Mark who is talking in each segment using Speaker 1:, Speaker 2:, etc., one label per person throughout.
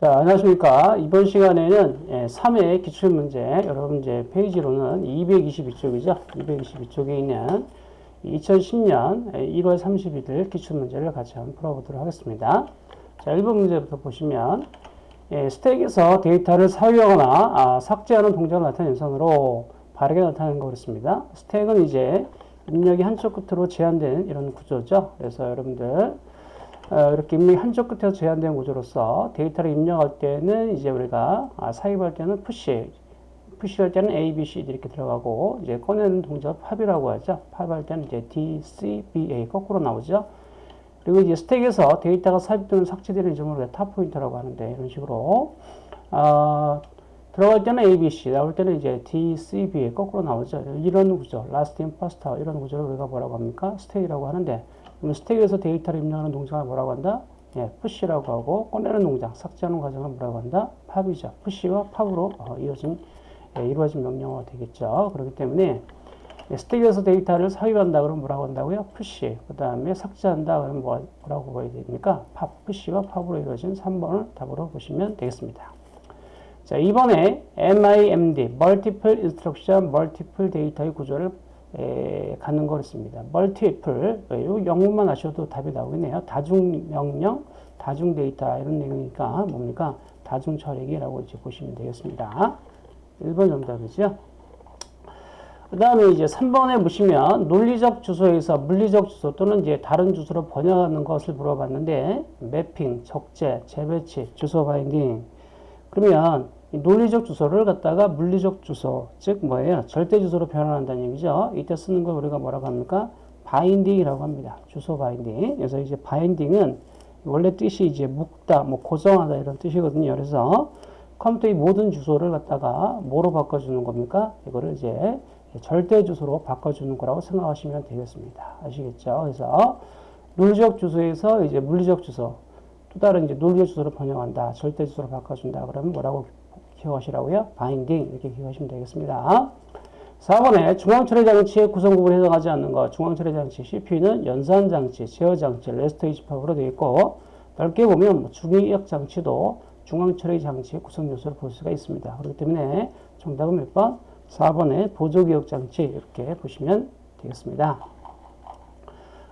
Speaker 1: 자, 안녕하십니까. 이번 시간에는 예, 3회 기출문제, 여러분 이제 페이지로는 222쪽이죠. 222쪽에 있는 2010년 1월 31일 기출문제를 같이 한번 풀어보도록 하겠습니다. 자, 1번 문제부터 보시면, 예, 스택에서 데이터를 사유하거나 아, 삭제하는 동작을 나타내는 연산으로 바르게 나타내는 거 그렇습니다. 스택은 이제 입력이 한쪽 끝으로 제한된 이런 구조죠. 그래서 여러분들, 어, 이렇게 입력이 한쪽 끝에서 제한된 구조로서 데이터를 입력할 때는 이제 우리가 아, 삽입할 때는 push, push할 때는 A, B, C 이렇게 들어가고 이제 꺼내는 동작 pop이라고 하죠. pop할 때는 이제 D, C, B, A 거꾸로 나오죠. 그리고 이제 스택에서 데이터가 삽입 또는 삭제되는 점을 top pointer라고 하는데 이런 식으로 어, 들어갈 때는 A, B, C, 나올 때는 이제 D, C, B 거꾸로 나오죠. 이런 구조, first out 이런 구조를 우리가 뭐라고 합니까? 스택이라고 하는데 그럼 스택에서 데이터를 입력하는 동작을 뭐라고 한다? 예, push라고 하고 꺼내는 동작, 삭제하는 과정을 뭐라고 한다? pop이죠. push와 pop으로 어, 이어진 예, 이루어진 명령어가 되겠죠. 그렇기 때문에 예, 스택에서 데이터를 삽입한다 그러면 뭐라고 한다고요? push. 그 다음에 삭제한다 그러면 뭐, 뭐라고 봐야 됩니까? pop, push와 pop으로 이루어진 3번을 답으로 보시면 되겠습니다. 자, 이번에 MIMD, Multiple Instruction, Multiple Data의 구조를 에, 갖는 거였습니다. Multiple, 영문만 아셔도 답이 나오겠네요. 다중 명령, 다중 데이터 이런 내용이니까 뭡니까? 다중 처리기라고 이제 보시면 되겠습니다. 1번 정답이죠. 그 다음에 이제 3번에 보시면 논리적 주소에서 물리적 주소 또는 이제 다른 주소로 번역하는 것을 물어봤는데 매핑, 적재, 재배치, 주소 바인딩 그러면 논리적 주소를 갖다가 물리적 주소, 즉 뭐예요? 절대 주소로 변환한다는 얘기죠. 이때 쓰는 걸 우리가 뭐라고 합니까? binding이라고 합니다. 주소 binding. 그래서 이제 binding은 원래 뜻이 이제 묶다, 뭐 고정하다 이런 뜻이거든요. 그래서 컴퓨터의 모든 주소를 갖다가 뭐로 바꿔주는 겁니까? 이거를 이제 절대 주소로 바꿔주는 거라고 생각하시면 되겠습니다. 아시겠죠? 그래서 물리적 주소에서 이제 물리적 주소, 또 다른 이제 논리적 주소로 번역한다. 절대 주소로 바꿔준다. 그러면 뭐라고 기억하시라고요? binding 이렇게 기억하시면 되겠습니다. 4번에 중앙처리 장치의 구성부분에 해당하지 않는 것. 중앙처리 장치 CPU는 연산 장치, 제어 장치, 레지스터 집합으로 되어 있고 넓게 보면 뭐 주기억 장치도 중앙처리 장치의 구성 요소를 볼 수가 있습니다. 그렇기 때문에 정답은 몇 번? 4번에 보조기억 장치 이렇게 보시면 되겠습니다.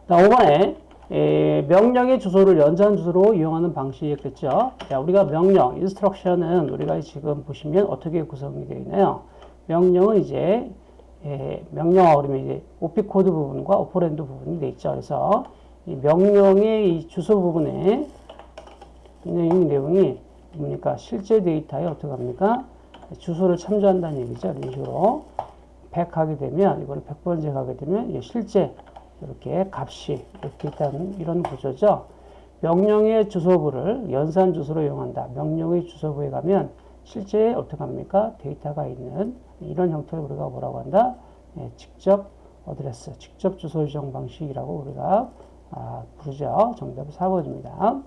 Speaker 1: 5번에 에, 명령의 주소를 연산 주소로 이용하는 방식이겠죠. 자, 우리가 명령, instruction은 우리가 지금 보시면 어떻게 구성이 되어 있나요? 명령은 이제 에, 명령어 그러면 이제 OP 코드 부분과 operand 부분이 되어 있죠. 그래서 이 명령의 이 주소 부분에 있는 내용이 뭡니까? 실제 데이터에 어떻게 합니까? 주소를 참조한다는 얘기죠. 이런 식으로 100 하게 되면 이걸 100번째 가게 되면 실제 이렇게 값이 이렇게 있다는 이런 구조죠. 명령의 주소부를 연산 주소로 이용한다. 명령의 주소부에 가면 실제 어떻게 합니까? 데이터가 있는 이런 형태를 우리가 뭐라고 한다? 예, 직접 어드레스, 직접 주소 지정 방식이라고 우리가 아, 부르죠. 정답은 4번입니다.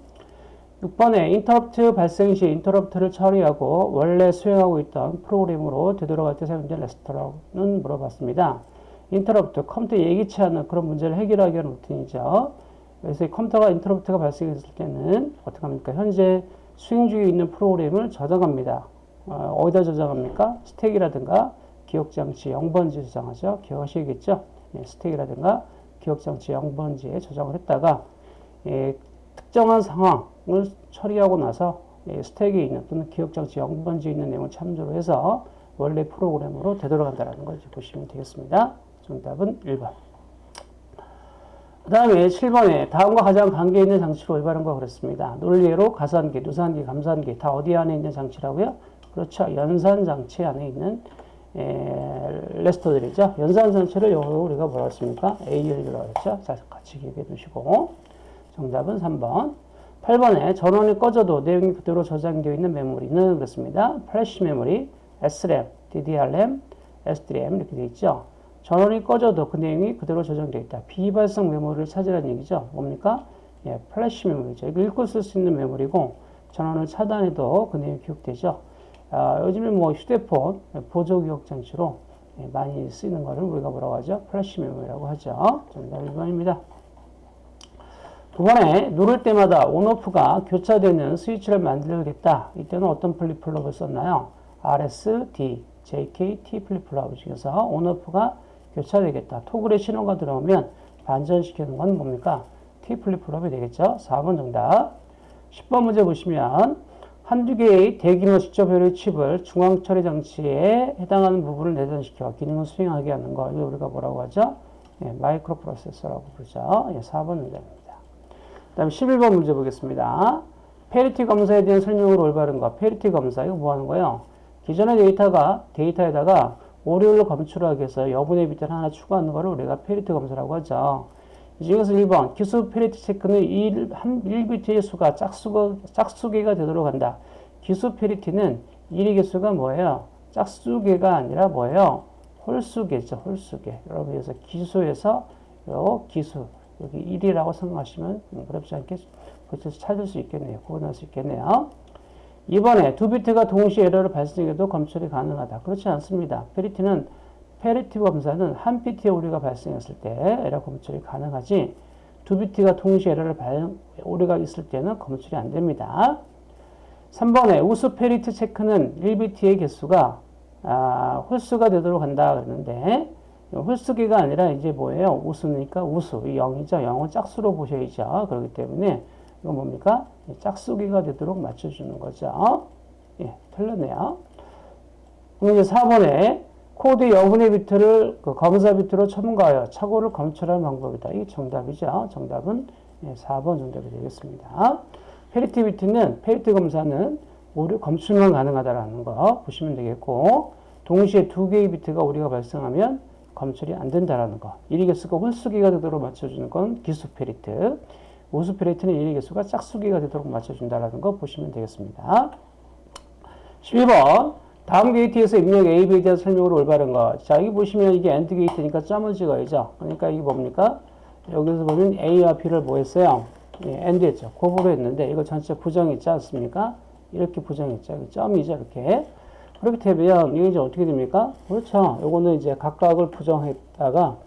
Speaker 1: 6번에 인터럽트 발생 시 인터럽트를 처리하고 원래 수행하고 있던 프로그램으로 되돌아갈 때 사용된 레지스터라는 물어봤습니다. 인터럽트, 컴퓨터 예기치 않은 그런 문제를 해결하기 위한 루틴이죠. 그래서 컴퓨터가 인터럽트가 발생했을 때는 어떻게 합니까? 현재 수행 중에 있는 프로그램을 저장합니다. 어, 디다 저장합니까? 스택이라든가 기억장치 0번지에 저장하죠. 기억하시겠죠? 예, 스택이라든가 기억장치 0번지에 저장을 했다가 예, 특정한 상황을 처리하고 나서 예, 스택에 있는 또는 기억장치 0번지에 있는 내용을 참조로 해서 원래 프로그램으로 되돌아간다는 걸 보시면 되겠습니다. 정답은 1번. 그 다음에 7번에 다음과 가장 관계 있는 장치로 올바른 거 그렇습니다. 논리로 가산기, 누산기, 감산기 다 어디 안에 있는 장치라고요? 그렇죠. 연산 장치 안에 있는 에, 레지스터들이죠. 연산 장치를 영어로 우리가 뭐라고 했습니까? ALU라고 했죠. 자, 같이 기억해 두시고 정답은 3번. 8번에 전원이 꺼져도 내용이 그대로 저장되어 있는 메모리는 그렇습니다. 플래시 메모리, SRAM, DDR램, SDRAM 이렇게 되어 있죠. 전원이 꺼져도 그 내용이 그대로 저장되어 있다. 비휘발성 메모리를 찾으라는 얘기죠. 뭡니까? 예, 플래시 메모리죠. 이거 읽고 쓸 수 있는 메모리고 전원을 차단해도 그 내용이 기억되죠. 아, 요즘에 뭐 휴대폰 보조 기억 장치로 예, 많이 쓰이는 것을 우리가 뭐라고 하죠? 플래시 메모리라고 하죠. 정답 1번입니다. 9번에 누를 때마다 on off가 교차되는 스위치를 만들겠다. 이때는 어떤 플립플롭을 썼나요? RS, D, JK, T 플립플롭 중에서 on off가 교차되겠다. toggle에 신호가 들어오면 반전시키는 건 뭡니까? T 플립플롭이 되겠죠. 4번 정답. 10번 문제 보시면 한두 개의 대규모 집적회로의 칩을 중앙 처리 장치에 해당하는 부분을 내장시켜 기능을 수행하게 하는 거. 이거 우리가 뭐라고 하죠? 예, 마이크로 프로세서라고 부르죠. 예, 4번 문제입니다. 그 다음에 11번 문제 보겠습니다. 패리티 검사에 대한 설명을 올바른 거. 패리티 검사, 이거 뭐 하는 거예요? 기존의 데이터가, 데이터에다가 오류를 검출하기 위해서 여분의 비트를 하나 추가하는 거를 우리가 패리티 검사라고 하죠. 이 중에서 1번, 기수 패리티 체크는 1, 한 1비트의 수가 짝수가, 짝수개가 되도록 한다. 기수 패리티는 1의 개수가 뭐예요? 짝수개가 아니라 뭐예요? 홀수개죠, 홀수개. 여러분, 그래서 기수에서 요 기수, 여기 1이라고 생각하시면 어렵지 않게 찾을 수 있겠네요. 구분할 수 있겠네요. 2번에 두 비트가 동시에 에러를 발생해도 검출이 가능하다. 그렇지 않습니다. 패리티는 패리티 검사는 한 비트의 오류가 발생했을 때 에러 검출이 가능하지 두 비트가 동시에 에러를 발, 오류가 있을 때는 검출이 안 됩니다. 3번에 우수 패리티 체크는 1비트의 개수가 아, 홀수가 되도록 한다 그러는데 홀수개가 아니라 이제 뭐예요? 우수니까 우수. 이 0이죠. 0은 짝수로 보셔야죠. 그렇기 때문에 이건 뭡니까? 짝수개가 되도록 맞춰주는 거죠. 예, 틀렸네요. 그럼 이제 4번에 코드 여분의 비트를 그 검사 비트로 첨가하여 착오를 검출하는 방법이다. 이게 정답이죠. 정답은 예, 4번 정답이 되겠습니다. 패리티 비트는 패리티 검사는 오류 검출만 가능하다라는 거 보시면 되겠고 동시에 두 개의 비트가 오류가 발생하면 검출이 안 된다라는 거. 1의 개수가 홀수개가 되도록 맞춰주는 건 기수 패리티. 패리티는 1의 개수가 짝수개가 되도록 맞춰준다라는 거 보시면 되겠습니다. 11번. 다음 게이트에서 입력 A, B에 대한 설명으로 올바른 거. 자, 여기 보시면 이게 AND 게이트니까 점을 찍어야죠. 그러니까 이게 뭡니까? 여기서 보면 A와 B를 뭐 했어요? 예, AND 했죠. 곱으로 했는데 이거 전체 부정했지 않습니까? 이렇게 부정했죠. 점이죠. 이렇게. 그렇게 되면 이게 이제 어떻게 됩니까? 그렇죠. 요거는 이제 각각을 부정했다가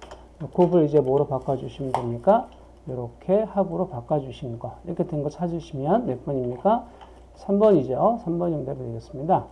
Speaker 1: 곱을 이제 뭐로 바꿔주시면 됩니까? 이렇게 합으로 바꿔주시는 거. 이렇게 된 거 찾으시면 몇 번입니까? 3번이죠. 3번 정답이 되겠습니다.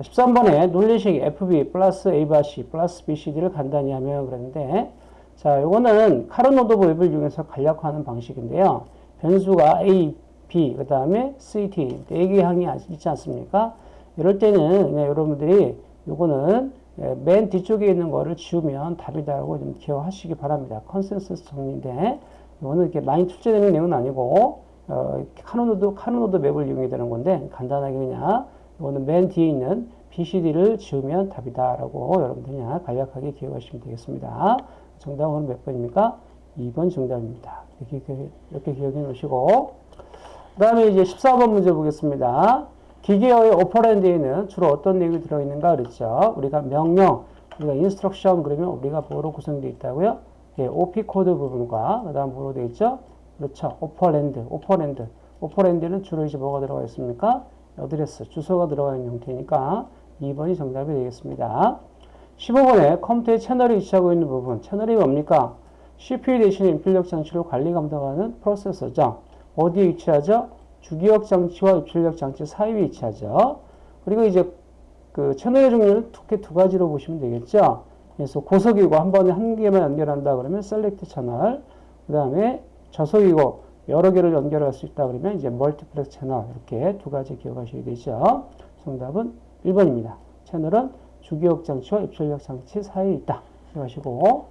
Speaker 1: 13번에 논리식 FB 플러스 A 바 C 플러스 BCD를 간단히 하면 그랬는데 자, 요거는 카르노도 웹을 이용해서 간략화하는 방식인데요. 변수가 A, B, 그 다음에 CD, 4개 항이 있지 않습니까? 이럴 때는 여러분들이 요거는 예, 맨 뒤쪽에 있는 거를 지우면 답이다라고 좀 기억하시기 바랍니다. 컨센서스 정리인데 이거는 이렇게 많이 출제되는 내용은 아니고 어, 카르노 카르노 map을 이용해야 되는 건데 간단하게 그냥 이거는 맨 뒤에 있는 BCD를 지우면 답이다라고 여러분들이 그냥 간략하게 기억하시면 되겠습니다. 정답은 몇 번입니까? 2번 정답입니다. 이렇게, 이렇게 기억해 놓으시고 그 다음에 이제 14번 문제 보겠습니다. 기계어의 operand에는 주로 어떤 내용이 들어있는가 그랬죠. 우리가 명령, 우리가 instruction 그러면 우리가 뭐로 구성되어 있다고요? 예, OP 코드 부분과 그 다음 뭐로 되어 있죠? 그렇죠. operand, operand. operand는 주로 이제 뭐가 들어가 있습니까? 어드레스, 주소가 들어가 있는 형태니까 2번이 정답이 되겠습니다. 15번에 컴퓨터의 채널이 위치하고 있는 부분. 채널이 뭡니까? CPU 대신 입출력 장치를 관리 감독하는 프로세서죠. 어디에 위치하죠? 주기억 장치와 입출력 장치 사이에 위치하죠. 그리고 이제 그 채널의 종류는 크게 두 가지로 보시면 되겠죠. 그래서 고속이고 한 번에 한 개만 연결한다 그러면 select 채널, 그 다음에 저속이고 여러 개를 연결할 수 있다 그러면 이제 multiplex 채널 이렇게 두 가지 기억하셔야 되죠. 정답은 1번입니다. 채널은 주기억 장치와 입출력 장치 사이에 있다. 기억하시고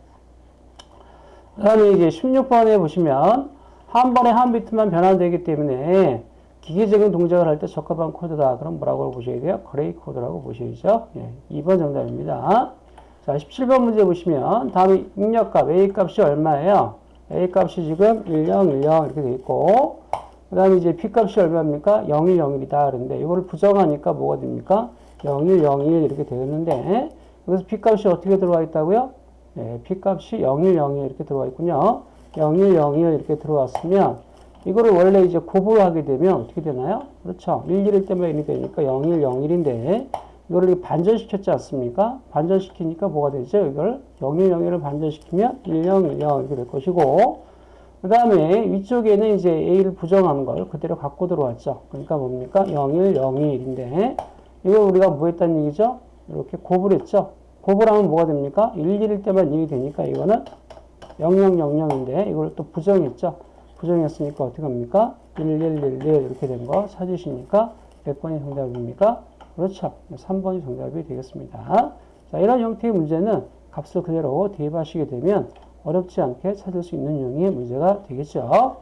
Speaker 1: 그 다음에 이제 16번에 보시면 한 번에 한 비트만 변환되기 때문에 기계적인 동작을 할 때 적합한 코드다. 그럼 뭐라고 보셔야 돼요? 그레이 코드라고 보셔야죠. 예, 2번 정답입니다. 자, 17번 문제 보시면 다음에 입력값 A 값이 얼마예요? A 값이 지금 10, 10 이렇게 돼 있고 그 다음에 이제 B 값이 얼마입니까? 01, 01이다. 그런데 이거를 부정하니까 뭐가 됩니까? 01, 01 이렇게 되었는데 여기서 B 값이 어떻게 들어와 있다고요? 네, B 값이 01, 01 이렇게 들어와 있군요. 01, 01 이렇게 들어왔으면 이거를 원래 이제 곱을 하게 되면 어떻게 되나요? 그렇죠. 1, 1일 때만 1이 되니까 01, 01인데 이거를 반전시켰지 않습니까? 반전시키니까 뭐가 되죠? 이걸 01, 01을 반전시키면 10, 10 이렇게 될 것이고 그 다음에 위쪽에는 이제 A를 부정한 걸 그대로 갖고 들어왔죠. 그러니까 뭡니까? 01, 02, 1인데, 이거 우리가 뭐 했다는 얘기죠? 이렇게 곱을 했죠. 곱을 하면 뭐가 됩니까? 1, 1일 때만 1이 되니까 이거는 0000인데, 이걸 또 부정했죠. 부정했으니까 어떻게 합니까? 1111 이렇게 된 거 찾으시니까 몇 번이 정답입니까? 그렇죠. 3번이 정답이 되겠습니다. 자, 이런 형태의 문제는 값을 그대로 대입하시게 되면 어렵지 않게 찾을 수 있는 유형의 문제가 되겠죠.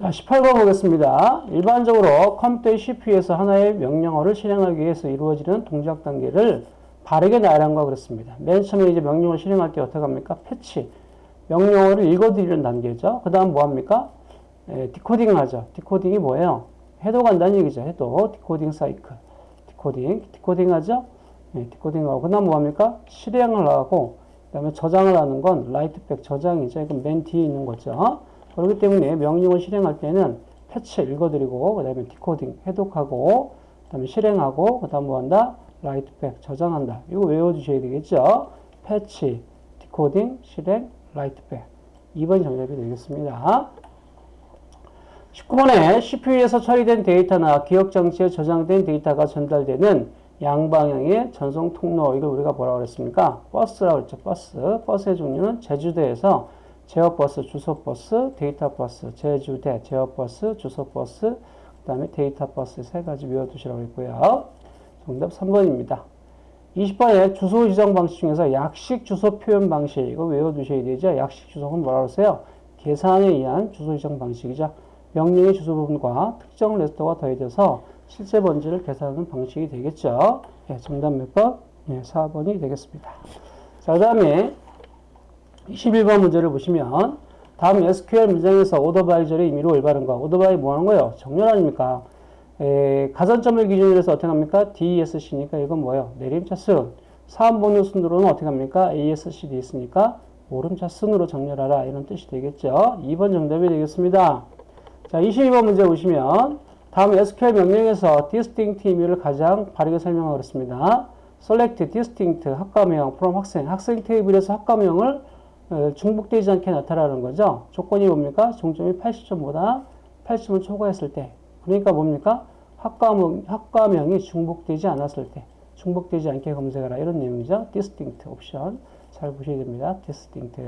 Speaker 1: 자, 18번 보겠습니다. 일반적으로 컴퓨터의 CPU에서 하나의 명령어를 실행하기 위해서 이루어지는 동작 단계를 바르게 나열한 거 그렇습니다. 맨 처음에 이제 명령을 실행할 때 어떻게 합니까? fetch. 명령어를 읽어들이는 단계죠. 그 다음 뭐 합니까? 에, decoding을 하죠. decoding이 뭐예요? 해독한다는 얘기죠. 해독. decoding 사이클. decoding. decoding 하죠? 네, decoding하고. 그 다음 뭐 합니까? 실행을 하고, 그 다음에 저장을 하는 건 write back 저장이죠. 이건 맨 뒤에 있는 거죠. 그렇기 때문에 명령을 실행할 때는 fetch 읽어들이고, 그 다음에 decoding 해독하고, 그 다음에 실행하고, 그 다음 뭐 한다? write back 저장한다. 이거 외워주셔야 되겠죠. fetch, decoding, 실행, write back. 2번 정답이 되겠습니다. 19번에 CPU에서 처리된 데이터나 기억장치에 저장된 데이터가 전달되는 양방향의 전송 통로, 이걸 우리가 뭐라고 그랬습니까? 버스라고 그랬죠. 버스. 버스의 종류는 제주데에서 제어버스, 주소버스, 데이터버스, 제주데, 제어버스, 주소버스, 그 다음에 데이터버스 세 가지 외워두시라고 했고요. 정답 3번입니다. 20번에 주소 지정 방식 중에서 약식 주소 표현 방식, 이거 외워두셔야 되죠. 약식 주소는 뭐라고 했어요? 계산에 의한 주소 지정 방식이죠. 명령의 주소 부분과 특정 레스터가 더해져서 실제 번지를 계산하는 방식이 되겠죠. 예, 정답 몇 번? 예, 4번이 되겠습니다. 자, 그 다음에 21번 문제를 보시면 다음 SQL 문장에서 오더바이저의 의미로 올바른 거. 오더바이 뭐 하는 거예요? 정렬 아닙니까? 에, 가산점을 기준으로 해서 어떻게 합니까? DESC니까 이건 뭐예요? 내림차 순. 사원번호 순으로는 어떻게 합니까? ASC 돼 있으니까 오름차 순으로 정렬하라. 이런 뜻이 되겠죠. 2번 정답이 되겠습니다. 자, 22번 문제 보시면 다음 SQL 명령에서 distinct 의미를 가장 바르게 설명하고 그렇습니다. select distinct 학과명 from 학생 학생 테이블에서 학과명을 어, 중복되지 않게 나타나는 거죠. 조건이 뭡니까? 종점이 80점보다 80을 초과했을 때. 그러니까 뭡니까? 학과명, 학과명이 중복되지 않았을 때. 중복되지 않게 검색하라. 이런 내용이죠. distinct 옵션. 잘 보셔야 됩니다. distinct.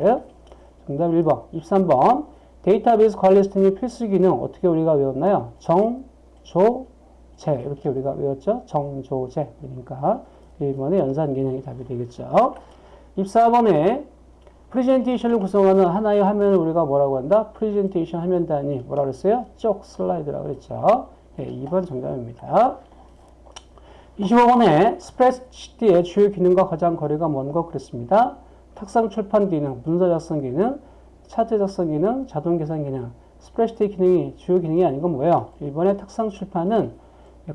Speaker 1: 정답 1번. 23번. 데이터베이스 관리 시스템의 필수 기능 어떻게 우리가 외웠나요? 정, 조, 제 이렇게 우리가 외웠죠? 정, 조, 제 그러니까 1번의 연산 기능이 답이 되겠죠. 24번에 프레젠테이션을 구성하는 하나의 화면을 우리가 뭐라고 한다? 프레젠테이션 화면 단위 뭐라고 그랬어요? 쪽 슬라이드라고 그랬죠. 네, 2번 정답입니다. 25번에 스프레드시트의 주요 기능과 가장 거리가 먼 것 그랬습니다. 탁상 출판 기능, 문서 작성 기능, 차트 작성 기능, 자동 계산 기능, 스프레드시트 기능이 주요 기능이 아닌 건 뭐예요? 1번의 탁상 출판은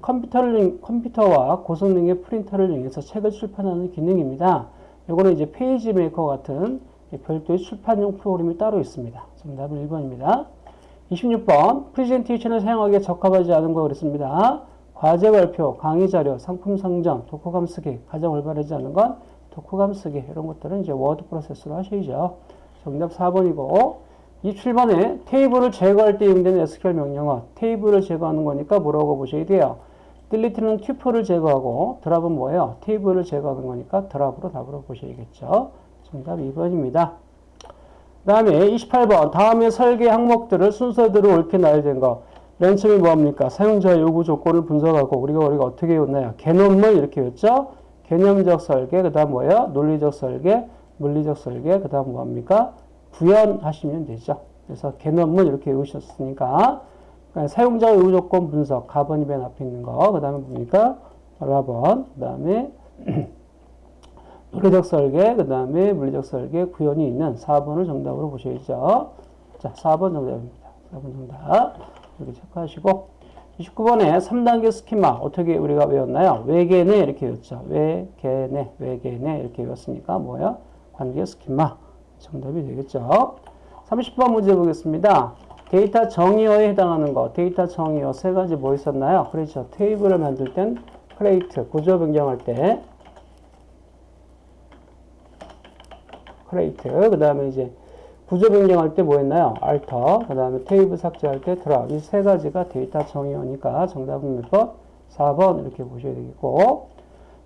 Speaker 1: 컴퓨터를, 컴퓨터와 고성능의 프린터를 이용해서 책을 출판하는 기능입니다. 이거는 이제 페이지 메이커 같은 별도의 출판용 프로그램이 따로 있습니다. 정답은 1번입니다. 26번 프레젠테이션을 사용하기에 적합하지 않은 거 그랬습니다. 과제 발표, 강의 자료, 상품 상점, 독후감 쓰기 가장 올바르지 않은 건 독후감 쓰기 이런 것들은 이제 워드 프로세서로 하셔야죠. 정답 4번이고 27번에 테이블을 제거할 때 이용되는 SQL 명령어 테이블을 제거하는 거니까 뭐라고 보셔야 돼요. delete는 tuple을 제거하고 drop은 뭐예요? 테이블을 제거하는 거니까 drop으로 답으로 보셔야겠죠. 정답 2번입니다. 그 다음에 28번 다음에 설계 항목들을 순서대로 옳게 나열된 거. 맨 처음에 뭐합니까? 사용자 요구 조건을 분석하고 우리가 우리가 어떻게 외웠나요? 개념을 이렇게 외웠죠? 개념적 설계, 그 다음 뭐예요? 논리적 설계, 물리적 설계, 그 다음 뭐합니까? 구현하시면 되죠. 그래서 개념을 이렇게 외우셨으니까 그러니까 사용자 요구 조건 분석, 가번이 맨 앞에 있는 거, 그 다음에 뭡니까? 라번, 그 다음에 논리적 설계, 그 다음에 물리적 설계, 구현이 있는 4번을 정답으로 보셔야죠. 자, 4번 정답입니다. 4번 정답. 이렇게 체크하시고. 29번에 3단계 스키마 어떻게 우리가 외웠나요? 외계내 이렇게 외웠죠. 외계내, 외계내 이렇게 외웠으니까 뭐야? 관계 스키마. 정답이 되겠죠. 30번 문제 보겠습니다. 데이터 정의어에 해당하는 거. 데이터 정의어 세 가지 뭐 있었나요? 그렇죠. 테이블을 만들 땐 create, 구조 변경할 때 create, 그 다음에 이제 구조 변경할 때 뭐 했나요? alter, 그 다음에 테이블 삭제할 때 drop. 이 세 가지가 데이터 정의어니까 정답은 몇 번? 4번 이렇게 보셔야 되겠고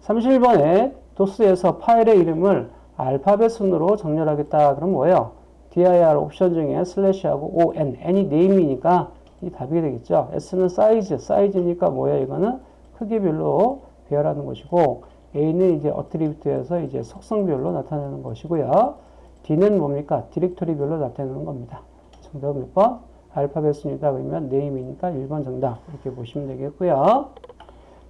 Speaker 1: 31번에 도스에서 파일의 이름을 알파벳 순으로 정렬하겠다. 그럼 뭐예요? dir 옵션 중에 슬래시하고 on, n이 name이니까 이 답이 되겠죠. s는 사이즈, 사이즈니까 뭐야 이거는 크기별로 배열하는 것이고 a는 이제 attribute에서 이제 속성별로 나타내는 것이고요. d는 뭡니까? 디렉토리별로 나타내는 겁니다. 정답 몇 번? 알파벳 순이다 그러면 name이니까 1번 정답 이렇게 보시면 되겠고요.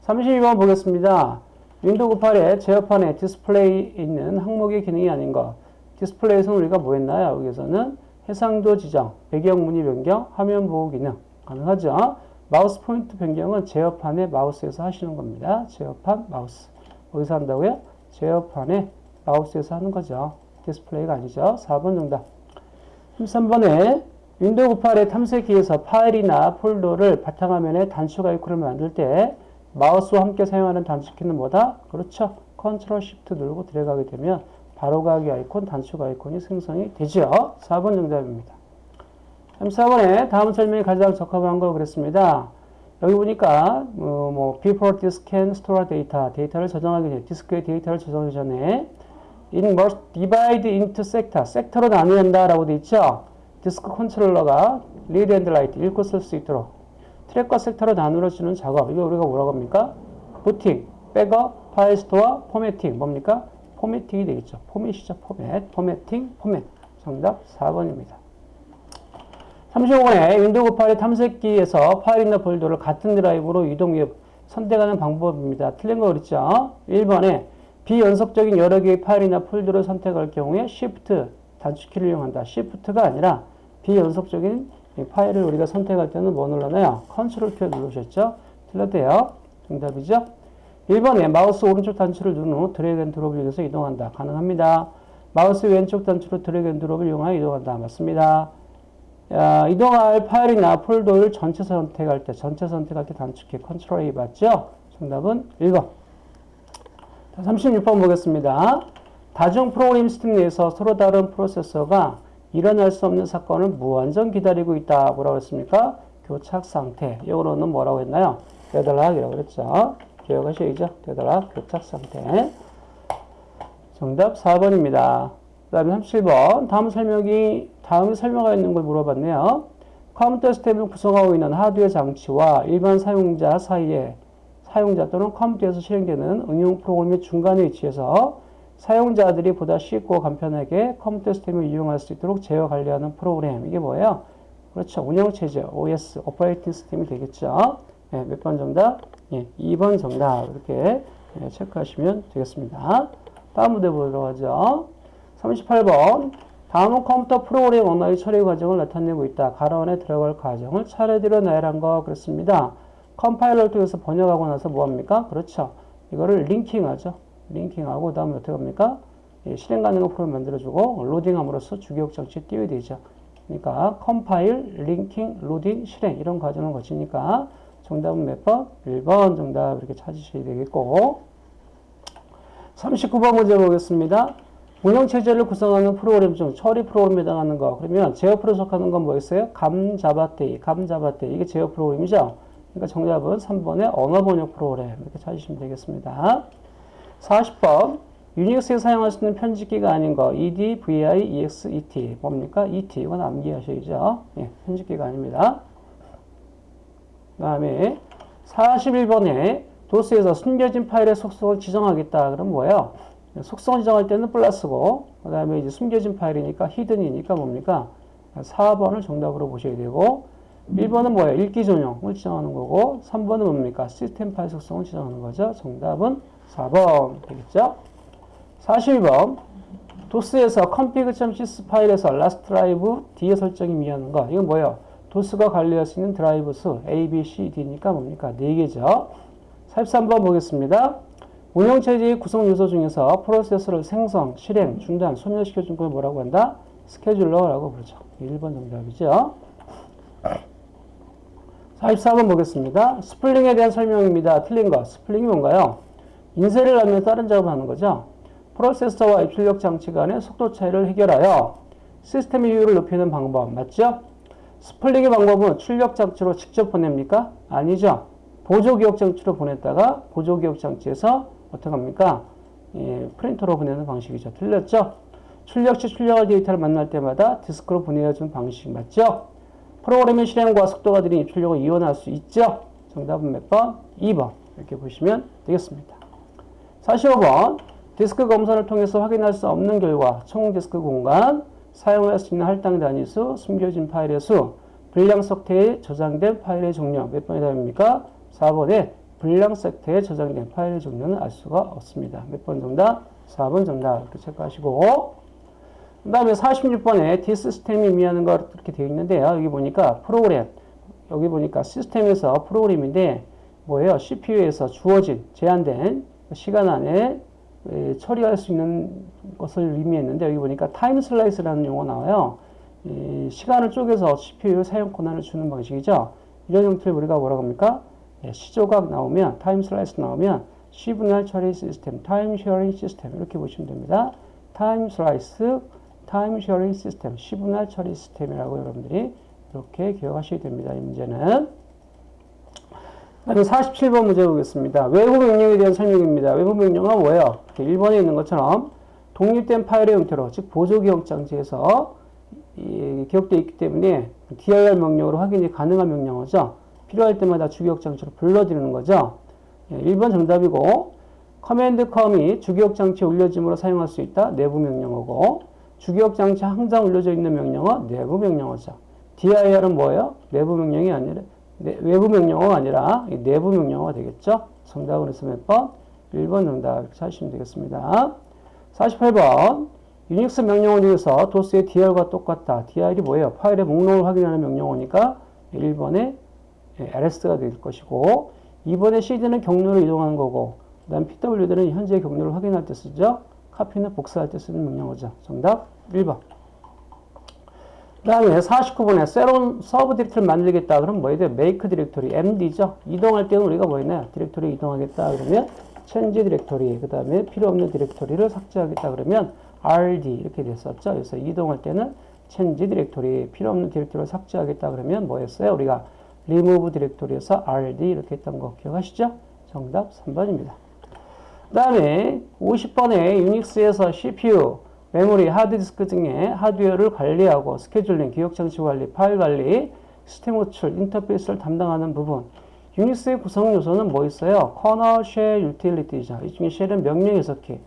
Speaker 1: 32번 보겠습니다. 윈도우 98에 제어판에 디스플레이 있는 항목의 기능이 아닌 것. 디스플레이에서는 우리가 뭐 했나요? 여기서는 해상도 지정, 배경 무늬 변경, 화면 보호 기능 가능하죠. 마우스 포인트 변경은 제어판의 마우스에서 하시는 겁니다. 제어판 마우스. 어디서 한다고요? 제어판의 마우스에서 하는 거죠. 디스플레이가 아니죠. 4번 정답. 33번에 윈도우 98의 탐색기에서 파일이나 폴더를 바탕화면에 단축 아이콘을 만들 때 마우스와 함께 사용하는 단축키는 뭐다? 그렇죠. 컨트롤 시프트 누르고 들어가게 되면 바로가기 아이콘, 단축 아이콘이 생성이 되죠. 4번 정답입니다. 34번에 다음 설명이 가장 적합한 걸 그랬습니다. 여기 보니까 어, 뭐 before disk can store data 데이터를 저장하기 전에 디스크에 데이터를 저장하기 전에 it must divide into sector 섹터로 나누는다 라고 돼 있죠. 디스크 컨트롤러가 read and write 읽고 쓸 수 있도록 트랙과 섹터로 나누어주는 작업 이거 우리가 뭐라고 합니까? 부팅, 백업, file store, formatting 뭡니까? formatting이 되겠죠. 포맷이죠. 포맷, formatting, 포맷 정답 4번입니다. 35번에 윈도우 98의 탐색기에서 파일이나 폴더를 같은 드라이브로 이동 및 선택하는 방법입니다. 틀린 거 그랬죠? 1번에 비연속적인 여러 개의 파일이나 폴더를 선택할 경우에 Shift 단축키를 이용한다. Shift가 아니라 비연속적인 파일을 우리가 선택할 때는 뭐 눌렀나요? 컨트롤 키 누르셨죠? 틀렸대요. 정답이죠? 1번에 마우스 오른쪽 단추를 누른 후 drag and drop을 이용해서 이동한다. 가능합니다. 마우스 왼쪽 단추로 drag and drop을 이용하여 이동한다. 맞습니다. 야, 이동할 파일이나 폴더를 전체 선택할 때, 전체 선택할 때 단축키 control A 맞죠? 정답은 1번. 36번 보겠습니다. 다중 프로그램 시스템 내에서 서로 다른 프로세스가 일어날 수 없는 사건을 무한정 기다리고 있다. 뭐라고 했습니까? 교착 상태. 영어로는 뭐라고 했나요? 되돌락이라고 그랬죠. 기억하셔야죠. 되돌락, 교착 상태. 정답 4번입니다. 그 다음에 37번. 다음 설명이, 다음에 설명하여 있는 걸 물어봤네요. 컴퓨터 시스템을 구성하고 있는 하드웨어 장치와 일반 사용자 사이에 사용자 또는 컴퓨터에서 실행되는 응용 프로그램의 중간에 위치해서 사용자들이 보다 쉽고 간편하게 컴퓨터 시스템을 이용할 수 있도록 제어 관리하는 프로그램. 이게 뭐예요? 그렇죠. 운영체제, OS, operating system이 되겠죠. 네, 몇 번 정답? 예, 2번 정답. 이렇게 예, 체크하시면 되겠습니다. 다음 문제 보도록 하죠. 38번. 다음은 컴퓨터 프로그램 언어의 처리 과정을 나타내고 있다. 가로 안에 들어갈 과정을 차례대로 나열한 거 그렇습니다. 컴파일러를 통해서 번역하고 나서 뭐합니까? 그렇죠. 이거를 linking하죠. linking하고 그 다음에 어떻게 합니까? 예, 실행 가능한 프로그램 만들어주고 로딩함으로써 주기억 장치에 띄워야 되죠. 그러니까 컴파일, linking, 로딩, 실행 이런 과정을 거치니까 정답은 몇 번? 1번 정답 이렇게 찾으셔야 되겠고 39번 문제 보겠습니다. 운영체제를 구성하는 프로그램 중 처리 프로그램에 해당하는 거 그러면 제어 프로 속하는 건 뭐였어요? 감자바테이, 감자바테이 이게 제어 프로그램이죠. 그러니까 정답은 3번의 언어 번역 프로그램 이렇게 찾으시면 되겠습니다. 40번 유닉스에 사용할 수 있는 편집기가 아닌 거 ed, vi, ex, et 뭡니까? et 이건 암기하셔야죠. 예, 편집기가 아닙니다. 그 다음에 41번에 도스에서 숨겨진 파일의 속성을 지정하겠다. 그럼 뭐예요? 속성 지정할 때는 플러스고 그 다음에 이제 숨겨진 파일이니까 히든이니까 뭡니까? 4번을 정답으로 보셔야 되고 1번은 뭐예요? 읽기 전용을 지정하는 거고 3번은 뭡니까? 시스템 파일 속성을 지정하는 거죠. 정답은 4번 되겠죠? 41번 도스에서 config.sys 파일에서 last drive D의 설정이 미하는 거 이건 뭐예요? 도스가 관리할 수 있는 드라이브 수 A, B, C, D니까 뭡니까? 4개죠. 43번 보겠습니다. 운영체제의 구성 요소 중에서 프로세스를 생성, 실행, 중단, 소멸시켜준 걸 뭐라고 한다? 스케줄러라고 부르죠. 1번 정답이죠. 44번 보겠습니다. 스풀링에 대한 설명입니다. 틀린 거. 스풀링이 뭔가요? 인쇄를 하면 다른 작업을 하는 거죠. 프로세서와 입출력 장치 간의 속도 차이를 해결하여 시스템의 효율을 높이는 방법 맞죠? 스플링의 방법은 출력 장치로 직접 보냅니까? 아니죠. 보조 기억 장치로 보냈다가 보조 기억 장치에서 어떻게 합니까? 예, 프린터로 보내는 방식이죠. 틀렸죠? 출력시 출력할 데이터를 만날 때마다 디스크로 보내어준 방식 맞죠? 프로그램의 실행과 속도가 들인 입출력을 이원할 수 있죠? 정답은 몇 번? 2번. 이렇게 보시면 되겠습니다. 45번. 디스크 검사를 통해서 확인할 수 없는 결과 총 디스크 공간, 사용할 수 있는 할당 단위수, 숨겨진 파일의 수, 불량 삭태에 저장된 파일의 종류 몇 번의 답입니까? 4번에 불량 삭태에 저장된 파일의 종류는 알 수가 없습니다. 몇 번 정답? 4번 정답 이렇게 체크하시고 그 다음에 46번에 디시스템이 의미하는 것 이렇게 되어 있는데요. 여기 보니까 프로그램 여기 보니까 시스템에서 프로그램인데 뭐예요? CPU에서 주어진 제한된 시간 안에 처리할 수 있는 것을 의미했는데 여기 보니까 time slice라는 용어 나와요. 시간을 쪼개서 CPU 사용 권한을 주는 방식이죠. 이런 형태를 우리가 뭐라고 합니까? 예, 시조각 나오면 time slice 나오면 시분할 처리 시스템, time sharing system 이렇게 보시면 됩니다. time slice, time sharing system, 시분할 처리 시스템이라고 여러분들이 이렇게 기억하셔야 됩니다. 이 문제는. 다음 47번 문제 보겠습니다. 외부 명령에 대한 설명입니다. 외부 명령은 뭐예요? 1번에 있는 것처럼 독립된 파일의 형태로 즉 보조 기억 장치에서 기억되어 있기 때문에 dir 명령으로 확인이 가능한 명령어죠. 필요할 때마다 주기억 장치로 불러드리는 거죠. 1번 예, 정답이고 command com이 주기억 장치에 올려짐으로 사용할 수 있다. 내부 명령어고 주기억 장치 항상 올려져 있는 명령어 내부 명령어죠. dir은 뭐예요? 내부 명령이 아니라 네, 외부 명령어가 아니라 내부 명령어가 되겠죠. 정답은 그래서 몇 번? 1번 정답 이렇게 찾으시면 되겠습니다. 48번 유닉스 명령어 중에서 도스의 dir과 똑같다. dir이 뭐예요? 파일의 목록을 확인하는 명령어니까 1번에 ls가 될 것이고 2번에 cd는 경로를 이동하는 거고 그 다음 pwd는 현재 경로를 확인할 때 쓰죠. copy는 복사할 때 쓰는 명령어죠. 정답 1번. 그 다음에 49번에 새로운 서브 디렉토리를 만들겠다. 그럼 뭐에 대해 make directory, md죠. 이동할 때는 우리가 뭐 있나요? 디렉토리 이동하겠다. 그러면 change directory, 그 다음에 필요 없는 디렉토리를 삭제하겠다. 그러면 rd 이렇게 됐었죠. 그래서 이동할 때는 change directory, 필요 없는 디렉토리를 삭제하겠다. 그러면 뭐였어요? 우리가 remove 디렉토리에서 rd 이렇게 했던 거 기억하시죠? 정답 3번입니다. 그 다음에 50번에 유닉스에서 CPU 메모리, 하드디스크 등의 하드웨어를 관리하고 스케줄링, 기억장치 관리, 파일 관리, 시스템 호출, 인터페이스를 담당하는 부분. 유닉스의 구성 요소는 뭐 있어요? 커널, 쉘, 유틸리티죠. 이 중에 쉘은 명령 해석기,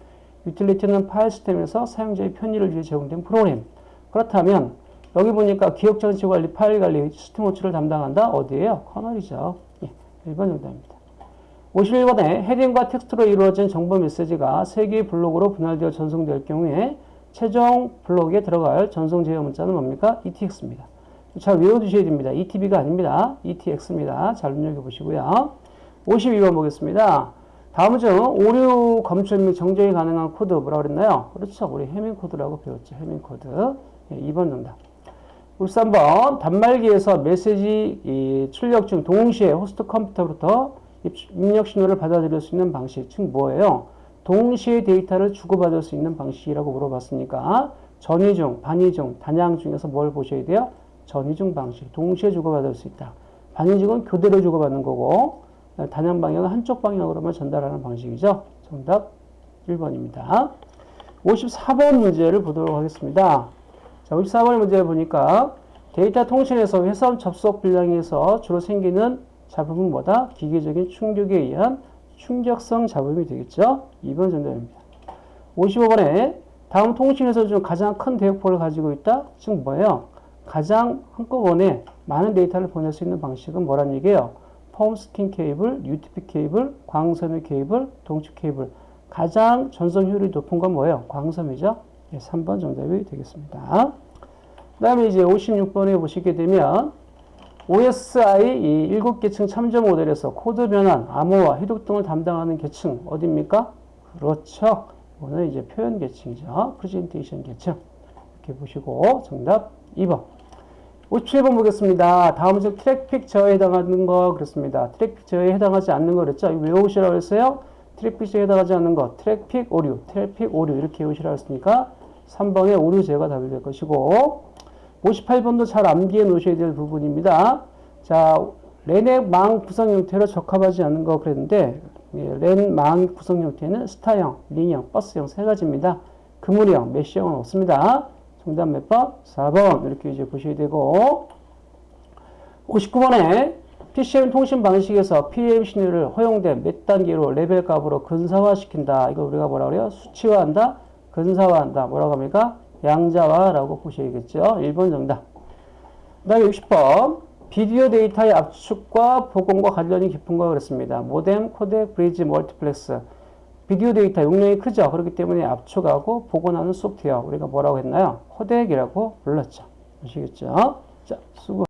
Speaker 1: 유틸리티는 파일 시스템에서 사용자의 편의를 위해 제공된 프로그램. 그렇다면 여기 보니까 기억장치 관리, 파일 관리, 시스템 호출을 담당한다. 어디에요? 커널이죠. 예, 1번 정답입니다. 51번에 헤딩과 텍스트로 이루어진 정보 메시지가 3개의 블록으로 분할되어 전송될 경우에 최종 블록에 들어갈 전송 제어 문자는 뭡니까? ETX입니다. 잘 외워두셔야 됩니다. ETB가 아닙니다. ETX입니다. 잘 눈여겨 보시고요. 52번 보겠습니다. 다음 중 오류 검출 및 정정이 가능한 코드 뭐라고 그랬나요? 그렇죠. 우리 해밍 코드라고 배웠죠. 해밍 코드. 예, 2번 정답. 53번 단말기에서 메시지 출력 중 동시에 호스트 컴퓨터부터 입력 신호를 받아들일 수 있는 방식, 즉 뭐예요? 동시에 데이터를 주고받을 수 있는 방식이라고 물어봤으니까 전이중, 반이중, 단양 중에서 뭘 보셔야 돼요? 전이중 방식, 동시에 주고받을 수 있다. 반이중은 교대로 주고받는 거고 단양 방향은 한쪽 방향으로만 전달하는 방식이죠. 정답 1번입니다. 54번 문제를 보도록 하겠습니다. 자, 54번 문제 보니까 데이터 통신에서 회선 접속 분량에서 주로 생기는 잡음은 뭐다? 기계적인 충격에 의한 충격성 잡음이 되겠죠? 2번 정답입니다. 55번에 다음 통신에서 중 가장 큰 대역폭을 가지고 있다? 즉 뭐예요? 가장 한꺼번에 많은 데이터를 보낼 수 있는 방식은 뭐란 얘기예요? foam skin 케이블, UTP 케이블, 광섬유 케이블, 동축 케이블. 가장 전송 효율이 높은 건 뭐예요? 광섬유죠? 네, 3번 정답이 되겠습니다. 그 다음에 이제 56번에 보시게 되면 OSI 이 7계층 참조 모델에서 코드 변환, 암호화, 해독 등을 담당하는 계층 어디입니까? 그렇죠. 이거는 이제 표현 계층이죠. 프레젠테이션 계층. 이렇게 보시고 정답 2번. 57번 보겠습니다. 다음 중 트래픽 제어에 해당하는 거 그렇습니다. 트래픽 제어에 해당하지 않는 거 그랬죠? 외우시라고 했어요? 트래픽 제어에 해당하지 않는 거 트래픽 오류, 트래픽 오류 이렇게 외우시라고 했으니까 3번의 오류 제어가 답이 될 것이고 58번도 잘 암기해 놓으셔야 될 부분입니다. 자, LAN의 망 구성 형태로 적합하지 않은 거 그랬는데 예, 렌 망 구성 형태는 스타형, 링형, 버스형 세 가지입니다. 그물형, mesh형은 없습니다. 정답 몇 번? 4번 이렇게 이제 보셔야 되고 59번에 PCM 통신 방식에서 PAM 신호를 허용된 몇 단계로 레벨 값으로 근사화시킨다. 이거 우리가 뭐라 그래요? 수치화한다, 근사화한다. 뭐라고 합니까? 양자화라고 보셔야겠죠. 1번 정답. 그 다음에 60번. 비디오 데이터의 압축과 복원과 관련이 깊은 거 그랬습니다. 모뎀, 코덱, 브리지, 멀티플렉서. 비디오 데이터 용량이 크죠. 그렇기 때문에 압축하고 복원하는 소프트웨어. 우리가 뭐라고 했나요? 코덱이라고 불렀죠. 아시겠죠? 자, 수고.